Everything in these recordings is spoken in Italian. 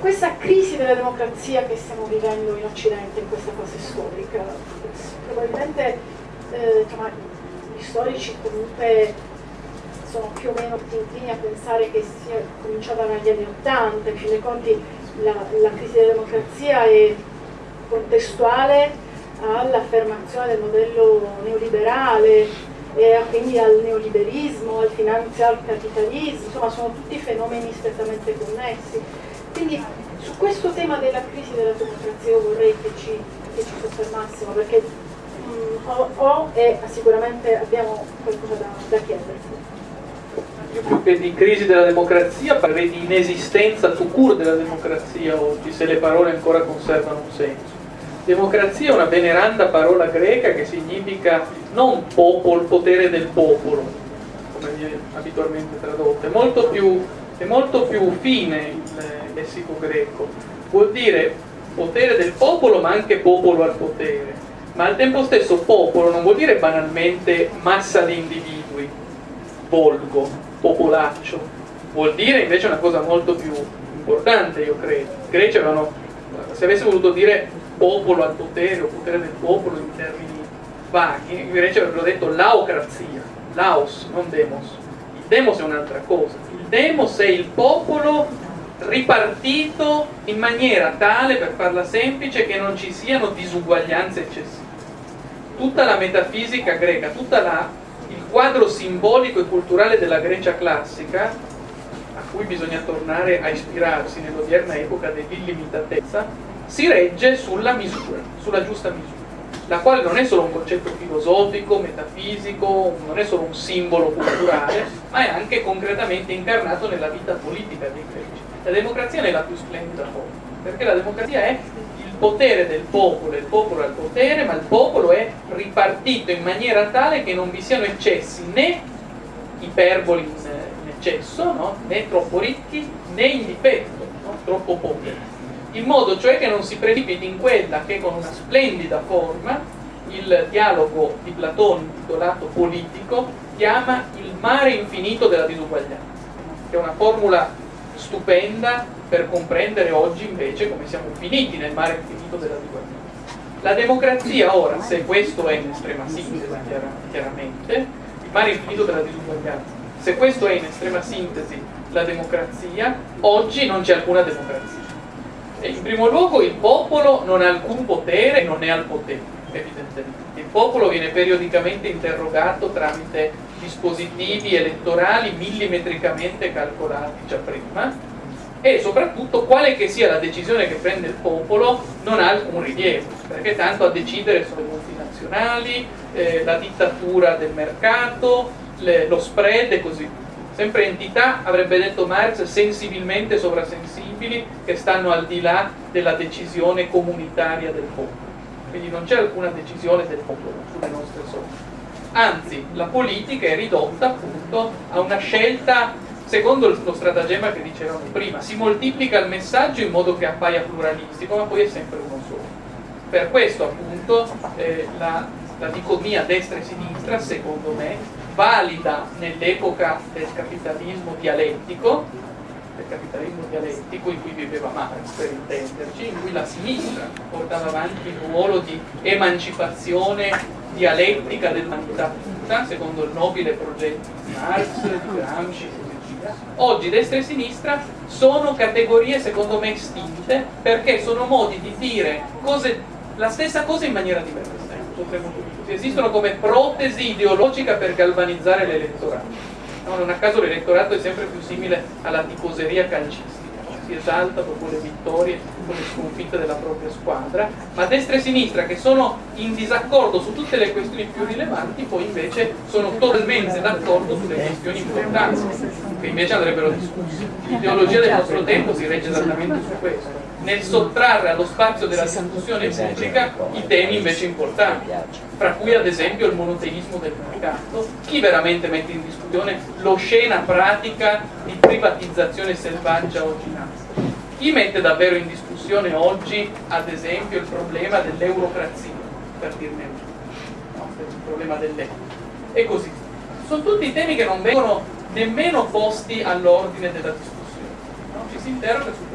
questa crisi della democrazia che stiamo vivendo in Occidente in questa fase storica. Probabilmente eh, insomma, gli storici comunque sono più o meno inclini a pensare che sia cominciata negli anni Ottanta, in fin dei conti la, la crisi della democrazia è contestuale all'affermazione del modello neoliberale e quindi al neoliberismo, al finanzial capitalismo, insomma sono tutti fenomeni strettamente connessi. Quindi su questo tema della crisi della democrazia io vorrei che ci, che ci soffermassimo perché mh, ho, ho, e sicuramente abbiamo qualcosa da, da chiedersi. Io più che di crisi della democrazia parlerei di inesistenza to cure della democrazia oggi, se le parole ancora conservano un senso. Democrazia è una veneranda parola greca che significa non popolo, potere del popolo, come viene abitualmente tradotto, è molto più, è molto più fine il lessico greco, vuol dire potere del popolo ma anche popolo al potere, ma al tempo stesso popolo non vuol dire banalmente massa di individui, volgo, popolaccio, vuol dire invece una cosa molto più importante io credo, i greci avevano, se avesse voluto dire popolo al potere o potere del popolo in termini vaghi, invece avrebbero detto laocrazia, laos, non demos. Demos è un'altra cosa. Il demos è il popolo ripartito in maniera tale, per farla semplice, che non ci siano disuguaglianze eccessive. Tutta la metafisica greca, tutto il quadro simbolico e culturale della Grecia classica, a cui bisogna tornare a ispirarsi nell'odierna epoca dell'illimitatezza, si regge sulla misura, sulla giusta misura, la quale non è solo un concetto filosofico, metafisico, non è solo un simbolo culturale, ma è anche concretamente incarnato nella vita politica dei greci. La democrazia è la più splendida forma, perché la democrazia è il potere del popolo, il popolo ha il potere, ma il popolo è ripartito in maniera tale che non vi siano eccessi né iperboli in, in eccesso, no? né troppo ricchi, né in difetto, no? troppo poveri in modo cioè che non si precipiti in quella che con una splendida forma il dialogo di Platone intitolato politico chiama il mare infinito della disuguaglianza, che è una formula stupenda per comprendere oggi invece come siamo finiti nel mare infinito della disuguaglianza. La democrazia ora, se questo è in estrema sintesi chiaramente, il mare infinito della disuguaglianza, se questo è in estrema sintesi la democrazia, oggi non c'è alcuna democrazia in primo luogo il popolo non ha alcun potere e non è al potere, evidentemente. Il popolo viene periodicamente interrogato tramite dispositivi elettorali millimetricamente calcolati già prima e soprattutto quale che sia la decisione che prende il popolo non ha alcun rilievo, perché tanto a decidere sono le multinazionali, eh, la dittatura del mercato, le, lo spread e così via sempre entità, avrebbe detto Marx, sensibilmente sovrasensibili che stanno al di là della decisione comunitaria del popolo. Quindi non c'è alcuna decisione del popolo sulle nostre sorti. Anzi, la politica è ridotta appunto a una scelta secondo lo stratagemma che dicevamo prima, si moltiplica il messaggio in modo che appaia pluralistico, ma poi è sempre uno solo. Per questo appunto eh, la, la dicotomia destra e sinistra, secondo me, valida nell'epoca del capitalismo dialettico, del capitalismo dialettico in cui viveva Marx per intenderci, in cui la sinistra portava avanti il ruolo di emancipazione dialettica dell'umanità tutta, secondo il nobile progetto di Marx, di Gramsci e. Oggi destra e sinistra sono categorie secondo me estinte perché sono modi di dire cose, la stessa cosa in maniera diversa, potremmo dire esistono come protesi ideologica per galvanizzare l'elettorato. No, non a caso l'elettorato è sempre più simile alla tifoseria calcistica, si esalta dopo le vittorie con le sconfitte della propria squadra, ma destra e sinistra che sono in disaccordo su tutte le questioni più rilevanti, poi invece sono totalmente d'accordo sulle questioni importanti, che invece andrebbero discusse. L'ideologia del nostro tempo si regge esattamente su questo nel sottrarre allo spazio della discussione pubblica i temi invece importanti, fra cui ad esempio il monoteismo del mercato, chi veramente mette in discussione l'oscena pratica di privatizzazione selvaggia oggi nata? Chi mette davvero in discussione oggi, ad esempio, il problema dell'eurocrazia, per dirne uno, no? il problema dell'euro, e così Sono tutti temi che non vengono nemmeno posti all'ordine della discussione, no? ci si interroga su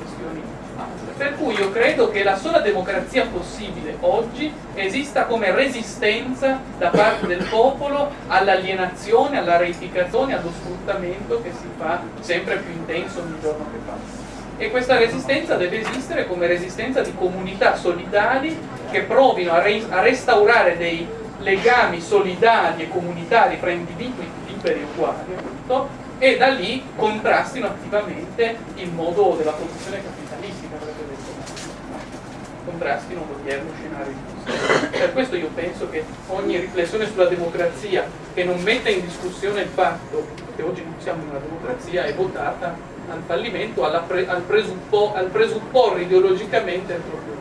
io credo che la sola democrazia possibile oggi esista come resistenza da parte del popolo all'alienazione, alla reificazione, allo sfruttamento che si fa sempre più intenso ogni giorno che passa. E questa resistenza deve esistere come resistenza di comunità solidali che provino a, re a restaurare dei legami solidali e comunitari fra individui liberi e uguali appunto, e da lì contrastino attivamente il modo della produzione capitalistica, avrebbe detto. Contrastino l'odierno scenario di Per questo io penso che ogni riflessione sulla democrazia che non metta in discussione il fatto che oggi non siamo in una democrazia è votata al fallimento, pre al, presuppo al presupporre ideologicamente il proprio